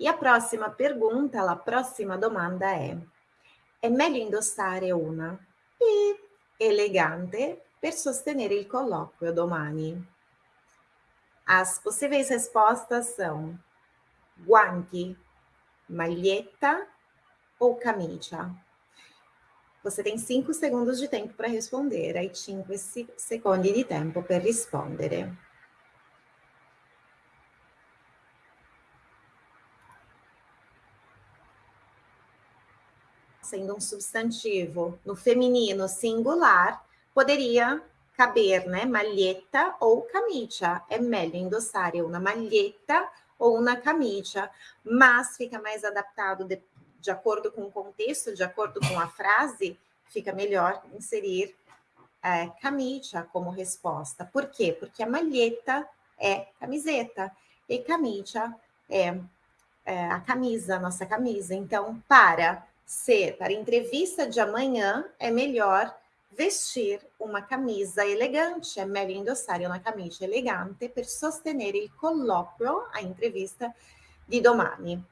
E a próxima pergunta, la prossima domanda è: è meglio indossare una P elegante per sostenere il colloquio domani? As possíveis respostas são guanti, maglietta ou camicia? Você tem 5 segundos de tempo para responder, hai 5 secondi di tempo per rispondere. Sendo um substantivo no feminino singular, poderia caber, né? Maglietta ou camicia. É melhor endossar uma maglietta ou uma camicia, mas fica mais adaptado de, de acordo com o contexto, de acordo com a frase, fica melhor inserir é, como resposta. Por quê? Porque a malheta é camiseta e camicia é, é a camisa, a nossa camisa. Então, para ser, para entrevista de amanhã, é melhor vestir uma camisa elegante, è meglio indossare una camicia elegante per sostenere il colloquio, a entrevista di domani.